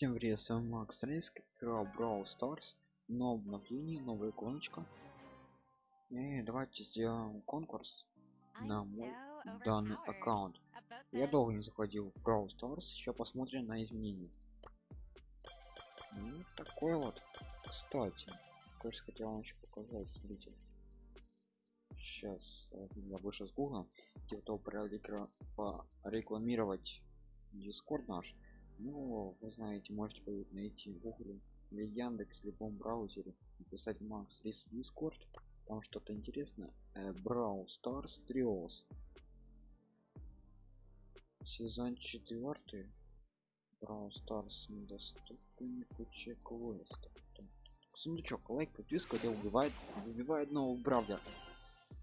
Всем привет, с вами Макс Рейск, игра Brawl Stars, новое обновление, новая иконочка. И давайте сделаем конкурс на мой данный аккаунт. Я долго не заходил в Brawl Stars, еще посмотрим на изменения. Ну, такой вот, кстати, кое-что хотел вам еще показать, смотрите. Сейчас я вышел с гугла, те кто порекламировать дискорд наш ну вы знаете можете найти в гугле или яндекс в любом браузере написать макс рис дискорд там что-то интересное. Брау старс триос сезон четвертый брау старс недоступен куча квестов сундучок лайк подписка это убивает убивает нового бравлера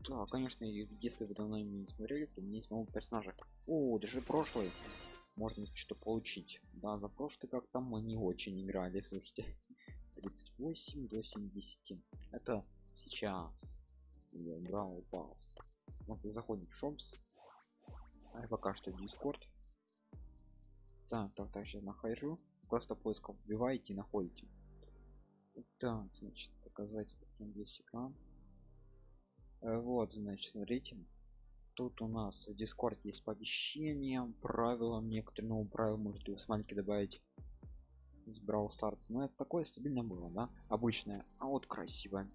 да конечно если вы давно не смотрели то у меня есть новый персонажа о даже прошлый можно что-то получить. Да за прошлый как там мы не очень играли слушайте. 38 до 70 это сейчас. Я брал пас вот заходим в шопс а пока что дискорд так так так сейчас нахожу. Просто поисков вбиваете и находите. Так значит показать весь экран. Э, вот значит смотрите тут у нас в дискорд есть оповещение правилам некоторые новые правила можете с маленький добавить из Brawl Stars. Но это такое стабильно было да обычное а вот красивое.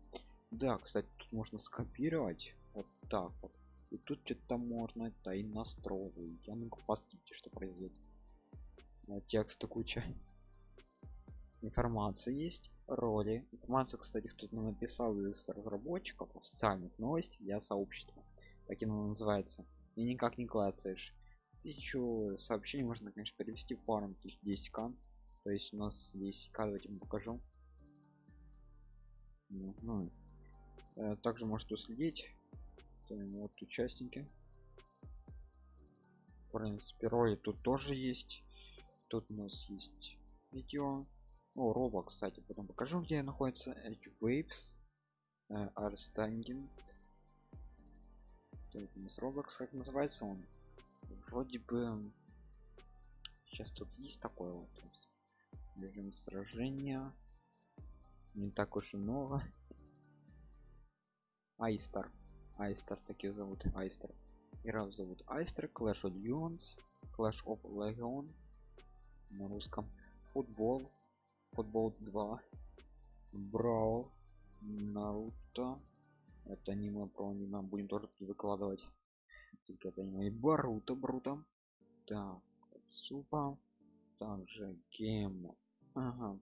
Да кстати тут можно скопировать. Вот так вот. И тут что-то можно это и настроить я могу посмотрите что произойдет. Текста куча информация есть роли. Информация кстати кто-то написал из разработчиков официальных новостей для сообщества так оно называется и никак не клацаешь. Тысячу сообщений можно конечно перевести в фарм 10к то есть у нас здесь к давайте покажу. Ну, ну. Э, также можете уследить вот участники. В принципе роли тут тоже есть. Тут у нас есть видео. О роба кстати потом покажу где находится edge waves э, standing с Roblox, как называется он? Вроде бы сейчас тут есть такое вот режим сражения. Не так уж и много. Айстер. Айстер такие зовут. Айстер. Игра зовут Айстер. Clash of Legends. Clash of Legion. На русском. Футбол. Футбол 2. Brawl. Наруто это аниме про аниме будем тоже выкладывать. Только это аниме баруто бруто так супа также гем. Ага.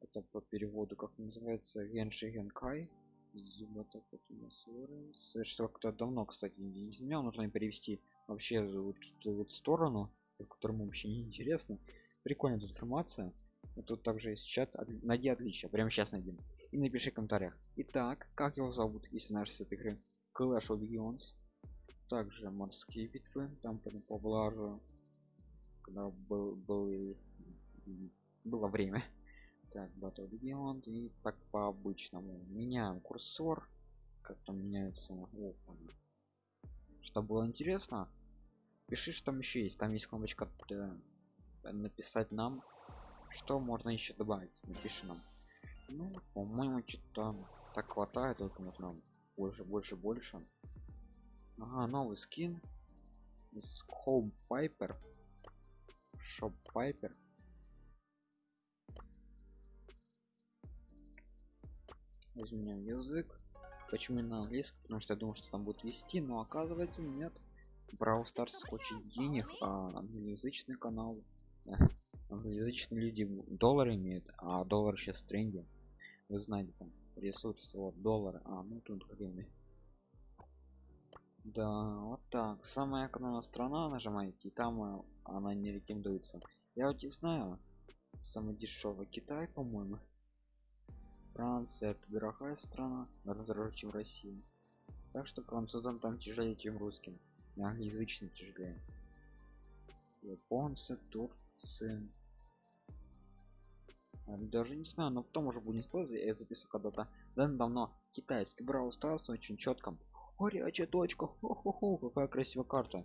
Это по переводу как называется генши генкай. Зуба так вот у нас что кто давно кстати не изменял. Нужно перевести вообще вот ту вот сторону с которым вообще не интересно прикольная информация. Тут также есть чат. Найди отличия. Прямо сейчас найдем и напиши в комментариях. Итак как его зовут если знаешь с этой игры? Clash of Legends также морские битвы там по поблажу когда был, был было время. Так Battle Legion и так по обычному меняем курсор. Как там меняется. О, что было интересно пиши что там еще есть. Там есть кнопочка написать нам что можно еще добавить. Напиши нам ну по-моему что-то так хватает только нужно больше больше больше. Ага новый скин из home piper shop piper изменяем язык. Почему на английском потому что я думал что там будет вести но оказывается нет. Brawl Stars хочет денег а англоязычный канал англоязычные люди доллары имеют а доллар сейчас в тренде вы знаете там ресурсы вот доллар а ну тут гривны да вот так. Самая экономная страна нажимаете и там э, она не рекомендуется. Я вот не знаю самый дешевый китай по моему франция это дорогая страна дороже чем россия. Так что французам там тяжелее чем русским. Англоязычный тяжелее. Японцы турцы даже не знаю но потом уже будет использовать я записываю когда-то давно китайский брал стался очень четко горячая точка Хо -хо -хо, какая красивая карта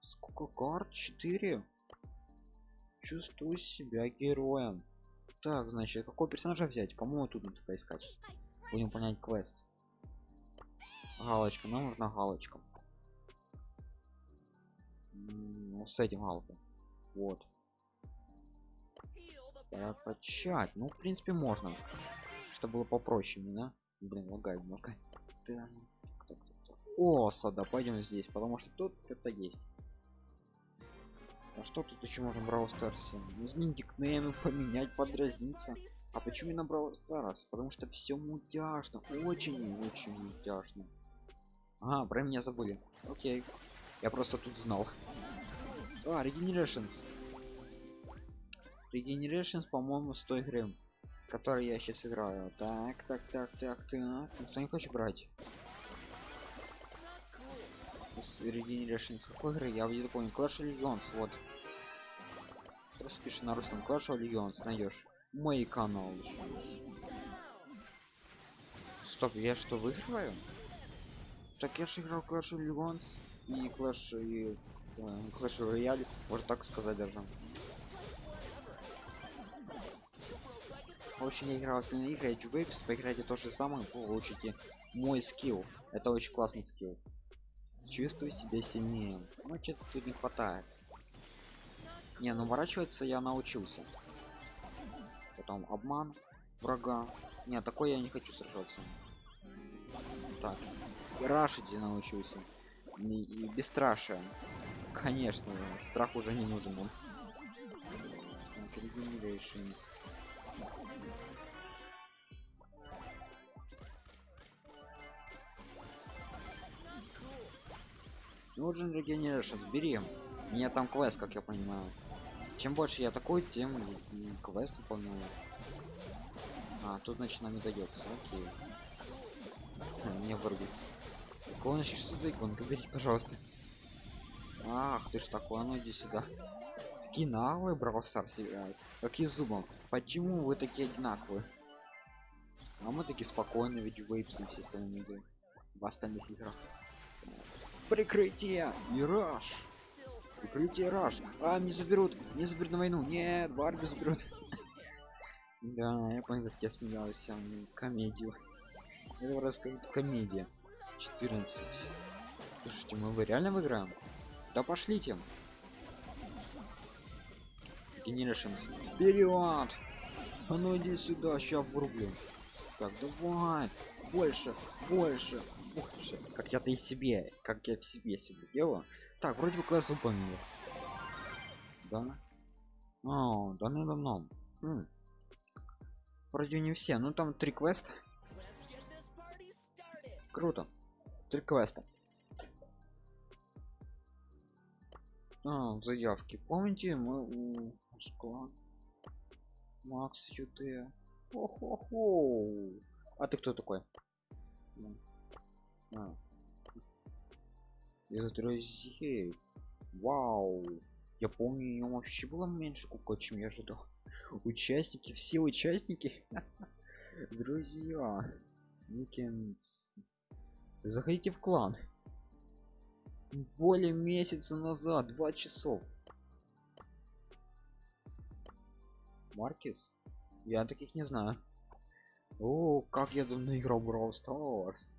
сколько карт 4 чувствую себя героем. Так, значит, какого персонажа взять? По-моему, тут надо поискать. Будем понять квест. Галочка, нам нужна галочка. Ну, с этим галкой. Вот. Прокачать. Ну, в принципе, можно. Чтобы было попроще да? Блин, лагает немножко. Так. О, сада, пойдем здесь, потому что тут это есть. А что тут еще можно Brawl Stars? Изменить никнеймы, поменять, подразниться. А почему именно Brawl Stars? Потому что все мультяшно, очень-очень мультяшно. А, про меня забыли. Окей. Я просто тут знал. А, Regenerations. Regenerations, по-моему, с той игры, который я сейчас играю. Так, так, так, так, так. Никто не хочет брать. С Regenerations какой игры? Я где-то помню. Clash of Legends, вот. Просто пиши на русском Clash of Legends, найдешь. Мой канал еще. Стоп, я что, выигрываю? Так я же играл Clash of Legends и Clash и э, Clash Royale, можно так сказать даже. В общем, я играл с игры Edge Waves, поиграйте то же самое, получите мой скилл. Это очень классный скилл. Чувствую себя сильнее. Ну, что-то тут не хватает. Не, ну ворачиваться я научился. Потом обман врага. Не, такой я не хочу сражаться. Так, и рашить я научился. И, и бесстрашие. Конечно, страх уже не нужен. Он. Нужен регенерашн, бери. У меня там квест, как я понимаю. Чем больше я такой, тем квест выполняю. А, тут значит нам не дается, окей. Мне вырубит. Иконочки, что за иконка? Бери, пожалуйста. Ах, ты ж такой, а ну иди сюда. Наглые Brawl Stars играют. Какие зубом? Почему вы такие одинаковые? А мы такие спокойные, ведь вейпс и все остальные игры. В остальных играх. Прикрытие! Мираж! Прикрытие раш! А, не заберут! Не заберут на войну! Нет, Барби заберут! Да, я понял, как я смеялся. Комедию. Это раз как комедия. 14. Слушайте, мы вы реально выиграем? Да пошлите. Generations. Вперед! А ну иди сюда, сейчас врублю. Так, давай. Больше, больше, больше. Как я-то и себе, как я в себе себе делаю. Так, вроде бы класс выполнил. Да? О, да ну давно. Хм. Вроде не все, ну там три квеста. Круто. Три квеста. А, заявки. Помните, мы школа. Макс ют Хо-хо-хо. А ты кто такой? А. Из друзей. Вау. Я помню, ее вообще было меньше кука, чем я ожидал. Участники, все участники. Друзья. Уикендс. Заходите в клан. Более месяца назад, два часов. Маркис? Я таких не знаю. О, как я давно играл Brawl Stars.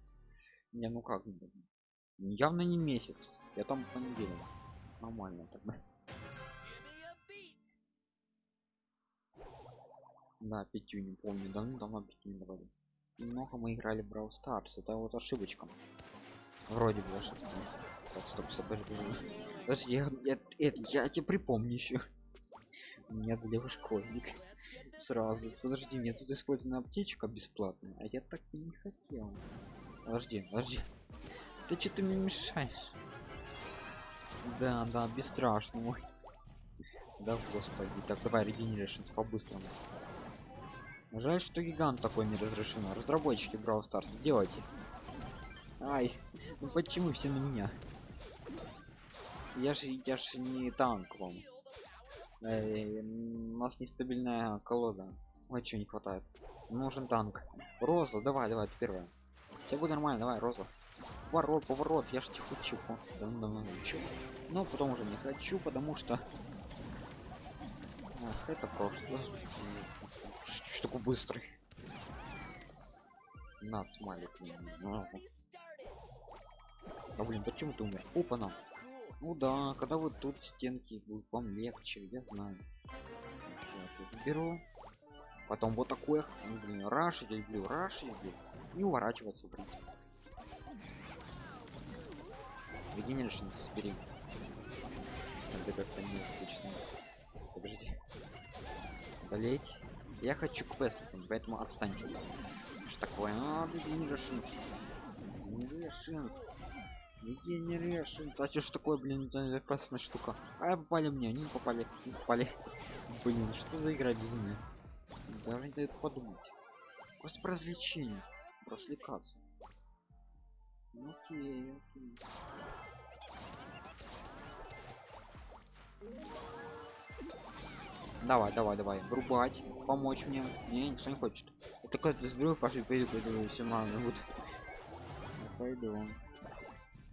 Не, ну как, явно не месяц. Я там понедельник. Нормально тогда. Да, пятью не помню, давно давно пятью не давали много мы играли Brawl Stars. Это вот ошибочка. Вроде бы ошибка. Так, стоп, стоп, подожди. Подожди, я, я, это, я тебе припомню еще. Меня был школьник. Сразу. Подожди, мне тут использована аптечка бесплатная, а я так не хотел. Подожди, подожди. Ты что ты мне мешаешь? Да, да, бесстрашно. Да, господи. Так, давай регенерироваться по-быстрому. Жаль, что гигант такой не разрешено. Разработчики Brawl Stars, делайте. Ай, ну почему все на меня? Я же, я же не танк вам. Эй, у нас нестабильная колода. Ой, чего не хватает. Нужен танк. Роза, давай, давай, ты первая. Все будет нормально, давай, Роза. Поворот, поворот, я ж тихо чиху. Давно давно учу. Но потом уже не хочу, потому что Ах, это прошлое. Что такой быстрый? На, смайлик. А блин, почему ты умер? Опа нам. Ну да, когда вот тут стенки будут вам легче, я знаю. Я заберу. Потом вот такое, ну, блин, раш я люблю, раш я люблю. И уворачиваться, в принципе. Regeneration собери. Это как-то не скучно. Подожди. Болеть. Я хочу квест, поэтому отстаньте. Что такое? А, Regeneration. Regeneration. Regeneration. А что ж такое, блин, опасная штука. А попали мне, не попали, не попали. Блин, что за игра без меня? Даже не дает подумать. Просто про развлечение. Развлекаться. Ну, Окей, окей. Давай, давай, давай, врубать, помочь мне. Не, никто не хочет. Я только заберу, пошли, пойду, пойду, все вот. Пойду.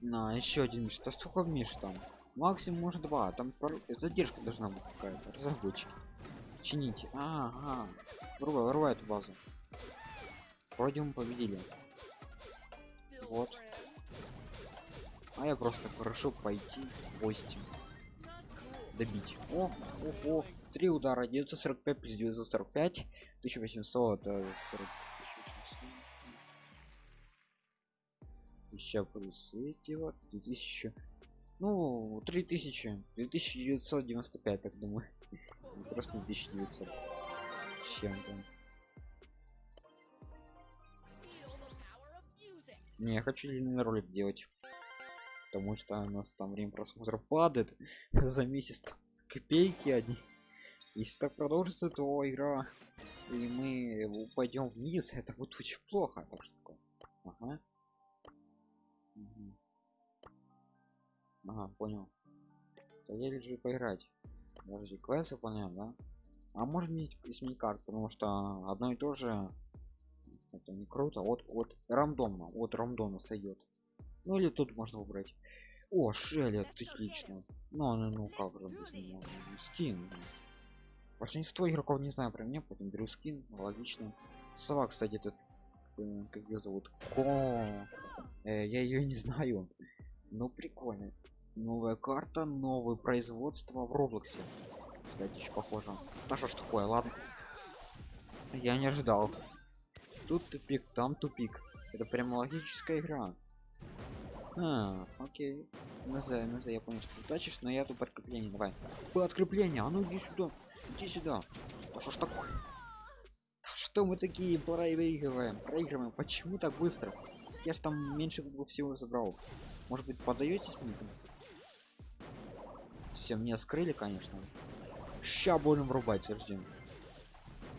На, еще один, что сколько Миш там? Максимум может два, там пар- задержка должна быть какая-то, разработчики. Чините. Ага. Врубай, врубай эту базу. Вроде мы победили. Вот. А я просто прошу пойти в гости. Добить. О, о, о. Три удара. 945 плюс 945. 1800. Еще плюс эти вот. 2000. Ну, 3000. 2995, так думаю. Просто 1900. с Чем-то. Не, я хочу длинный ролик делать. Потому что у нас там время просмотра падает за месяц копейки одни. Если так продолжится, то игра и мы упадем вниз, это будет очень плохо. Так что. Ага. Ага, понял. То я лежу поиграть. Подожди, квест выполняем, да? А может мне сменить карту, потому что одно и то же это не круто. Вот, вот рандомно, вот рандомно сойдет. Ну или тут можно выбрать. О, Шелли, отлично. Ну, ну, ну, как же без него? Скин. Большинство игроков не знаю про меня, поэтому беру скин, логично. Сова, кстати, этот, э, как ее зовут? Ко. Э, я ее не знаю. Ну прикольно. Новая карта, новое производство в Роблоксе. Кстати, еще похоже. Да что ж такое, ладно. Я не ожидал. Тут тупик, там тупик. Это прям логическая игра. А, окей. НЗ, НЗ, я понял, что ты тачишь, но я тут подкрепление, давай. Подкрепление, а ну иди сюда, иди сюда. Да что ж такое? Да что мы такие проигрываем, проигрываем, почему так быстро? Я ж там меньше всего забрал. Может быть, подаетесь мне? Все, меня скрыли, конечно. Ща будем врубать, ждем.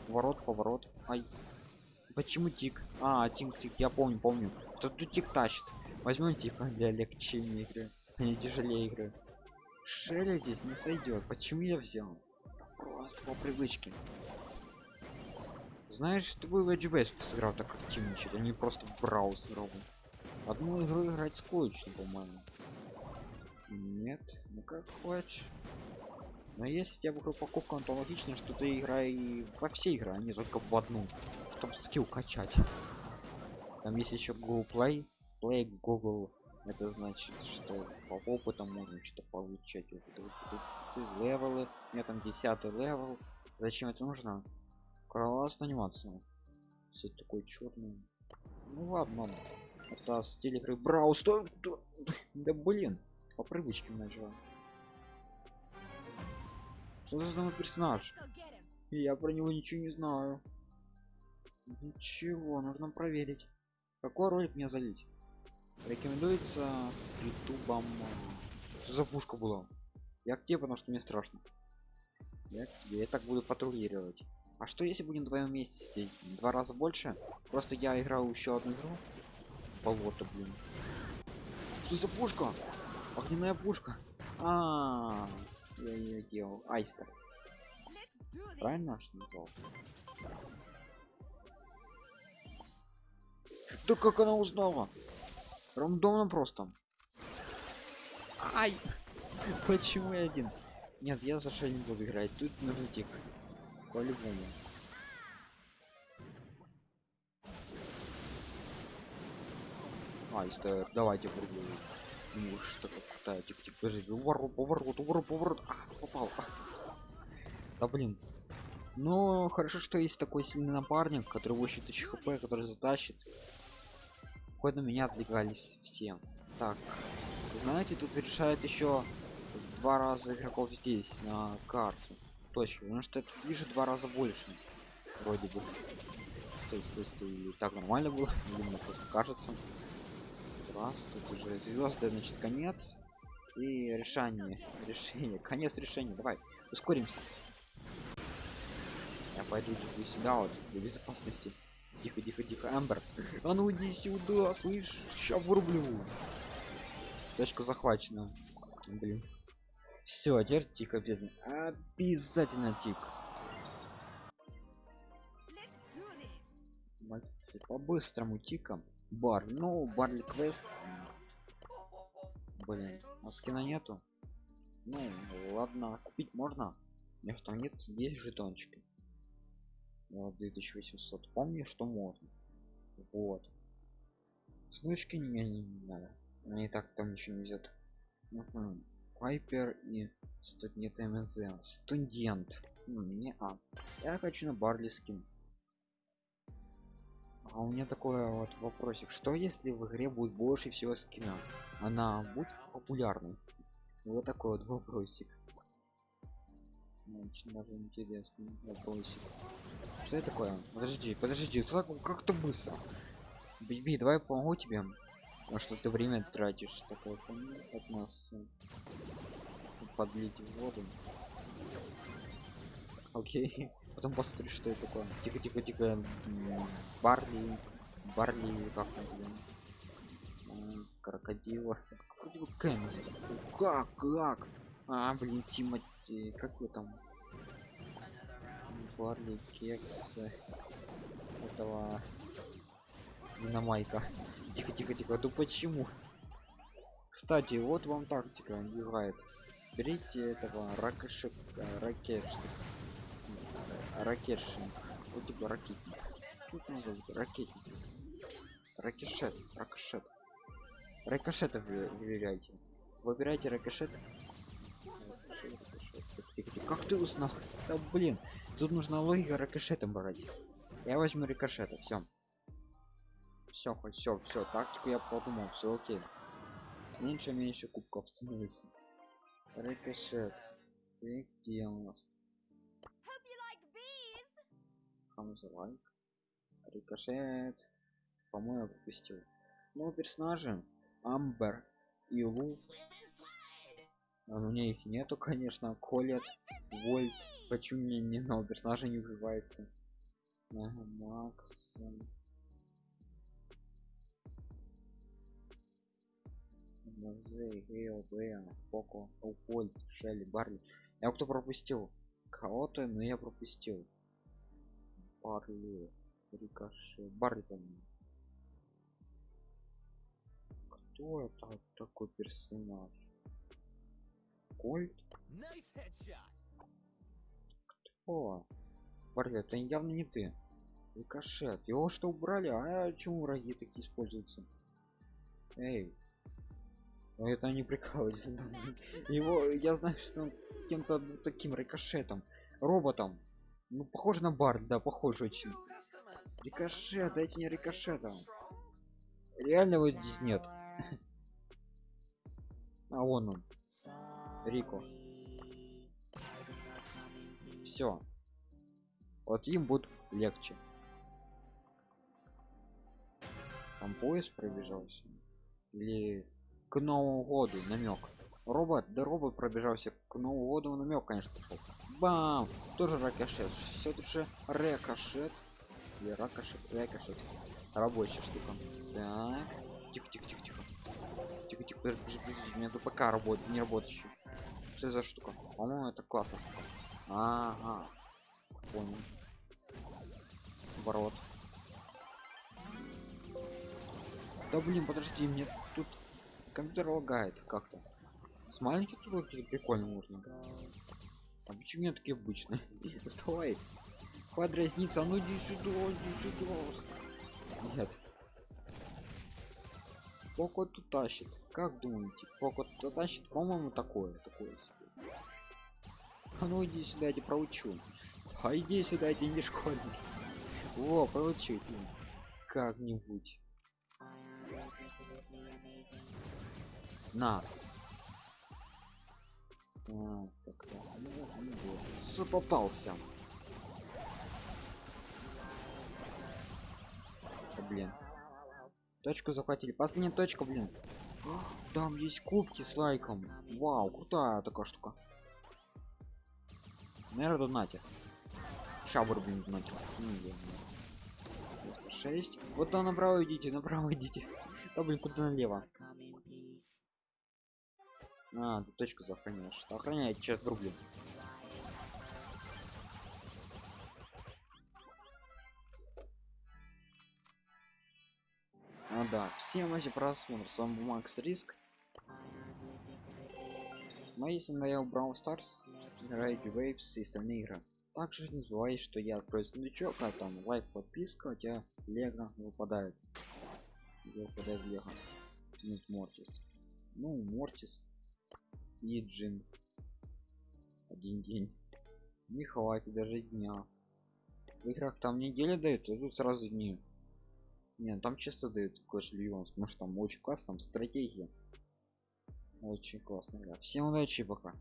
Поворот, поворот. Ай. Почему тик? А, тик, тик, я помню, помню. Что тут тик тащит. Возьмем тихо для легче игры, не тяжелее игры. Шеля здесь не сойдет. Почему я взял? Просто по привычке. Знаешь, ты бы в Edge West сыграл так активничать, а не просто в бы. Одну игру играть скучно, по-моему. Нет, ну как хочешь. Но если тебя вокруг покупка, то логично, что ты играй во все игры, а не только в одну, чтобы skill качать. Там есть еще Google Play, Play Google. Это значит, что по опыту можно что-то получать. Level ы, у там 10 level. Зачем это нужно? Класс анимация. Все такой черный. Ну ладно. Это стиль игры Брау. Стой! Да блин, по привычке начала. Что за новый персонаж? Я про него ничего не знаю. Ничего, нужно проверить. Какой ролик мне залить? Рекомендуется ютубом. Что за пушка была? Я к тебе, потому что мне страшно. Я. Я так буду патрулировать. А что если будем вдвоем вместе сидеть? Два раза больше? Просто я играл еще одну игру. Болото, блин. Что за пушка? Огненная пушка. А, -а, -а я ее делал. Айстер. Правильно что назвал? Да как она узнала? Рандомно просто. Ай! Почему я один? Нет, я за не буду играть. Тут нужен тик. По-любому. Айстер, давайте прыгай. Ну что то крутая, тихо, тихо, подожди, поворот, поворот, поворот, поворот. А, попал. А. Да блин. Ну, хорошо, что есть такой сильный напарник, который 8000 хп, который затащит. Хоть на меня отвлекались все. Так, знаете, тут решает еще два раза игроков здесь на карту. Точки, потому что я тут вижу два раза больше. Вроде бы. Стой, стой, стой. Так нормально было? Или мне просто кажется раз тут уже звезды значит конец и решение решение конец решения. Давай ускоримся. Я пойду типа сюда вот для безопасности. Тихо тихо тихо амбер а ну иди сюда слышь сейчас вырублю. Точка захвачена. Блин. Все теперь тихо обязательно. Обязательно тихо по-быстрому тиком бар. Ну барли квест блин а скина нету. Ну ладно купить можно. Мне что нет есть жетончики. Вот 2800 помню что можно. Вот. Снучки мне не, не надо. Мне и так там ничего не везет пайпер и студент мз студент. Не а я хочу на барли скин а у меня такой вот вопросик. Что если в игре будет больше всего скина она будет популярной? Вот такой вот вопросик. Очень даже интересный вопросик. Что это такое? Подожди подожди как, как то быстро. Биби давай помогу тебе. А что ты время тратишь? Такое от нас. Подлить воду. Окей потом посмотрю что это такое. Тихо тихо тихо барли барли как там тебя? Крокодила как как? А блин тимати как вы там? Барли кекс этого динамайка. Тихо тихо тихо ну почему? Кстати вот вам тактика играет. Берите этого ракошек ракешника ракетшинг вот типа ракетник. Как его зовут? Ракетник. Ракешет ракошет. Рикошетов выбирайте выбирайте рикошет как ты узнал? Да блин тут нужна логика рикошетом брать. Я возьму рикошета все все хоть все все тактику я подумал все окей. Меньше меньше кубков становится рикошет. Ты где у нас comes like рикошет по-моему пропустил ну персонажи амбер и лу а у меня их нету конечно колет вольт почему мне ни одного персонажа не убивается ага, макс Музей, Гейл, Бэя, Поко, Упольт, Шелли, Барли. Я кто пропустил? Кого-то, но я пропустил. Барли, Рикошет, Барли, по-моему. Кто это такой персонаж? Кольт? Кто? Барли, это явно не ты. Рикошет. Его что убрали? А почему враги такие используются? Эй. Ну это не прикалывайтесь. Его, я знаю, что он кем-то таким рикошетом, роботом. Ну, похоже на бар, да, похож очень. Рикошет, дайте мне рикошета. Реально его здесь нет. А вон он. Рико. Все. Вот им будет легче. Там поезд пробежался. Или к Новому году намек. Робот, да робот пробежался к Новому году намек, конечно, пошел. Бам! Тоже ракошет. Все же рикошет. Или ракошет, рикошет. Рабочая штука. Так. Тихо, тихо, тихо, тихо. Тихо, тихо, подожди, подожди, подожди. У меня тут пока работает, не работающий. Что за штука? По-моему, это классно. Ага. Понял. Ворот. Да блин, подожди, мне тут компьютер лагает как-то. С маленьких тут прикольно можно. А почему меня такие обычные? Вставай. Хватит разниться, а ну иди сюда, иди сюда. Нет. Поко тут тащит. Как думаете? Поко тут тащит, по-моему, такое, такое. А ну иди сюда, я тебя проучу. А иди сюда, я тебе не школьник. Во, проучу тебя. Как-нибудь. На. А, ну, ну. С- попался. Блин. Точку захватили. Последняя точка, блин. Там есть кубки с лайком. Вау, крутая такая штука. Наверное, донатер. Ща вырубим донатер. Ну, я не знаю. 6. Вот там направо идите, направо идите. Да блин, куда налево? А, ты точку сохраняешь. Охраняй, черт врублю. Да, всем эти просмотр, с вами Макс Риск. Мои если надоел Brawl Stars, играйте Waves и остальные игры. Также не забывай, что я открою сундучок, а там лайк, подписка, у тебя Лего выпадает. Где выпадает Лего? Нет, Мортис. Ну, Мортис и Джин. Один день. Не хватит даже дня. В играх там недели дают, а тут сразу дни. Не, ну там часто дают Clash Legends, потому что там очень классно, там стратегия. Очень классно, игра. Всем удачи, пока.